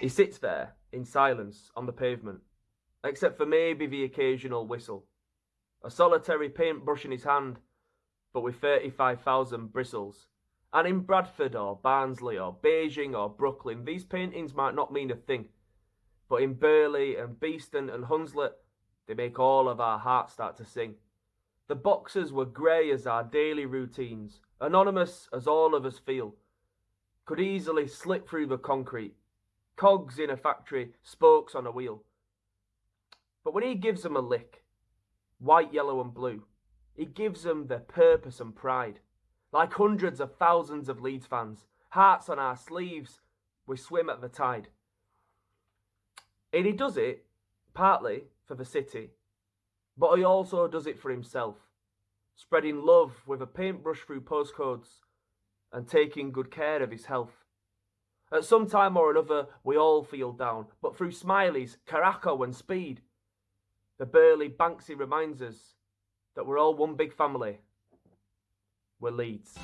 He sits there in silence on the pavement, except for maybe the occasional whistle. A solitary paintbrush in his hand, but with 35,000 bristles. And in Bradford or Barnsley or Beijing or Brooklyn, these paintings might not mean a thing. But in Burley and Beeston and Hunslet, they make all of our hearts start to sing. The boxes were grey as our daily routines, anonymous as all of us feel. Could easily slip through the concrete, cogs in a factory, spokes on a wheel. But when he gives them a lick, white, yellow, and blue, he gives them their purpose and pride. Like hundreds of thousands of Leeds fans, hearts on our sleeves, we swim at the tide. And he does it partly for the city, but he also does it for himself, spreading love with a paintbrush through postcodes and taking good care of his health. At some time or another, we all feel down, but through Smileys, Caraco, and Speed, the burly Banksy reminds us that we're all one big family. We're Leeds.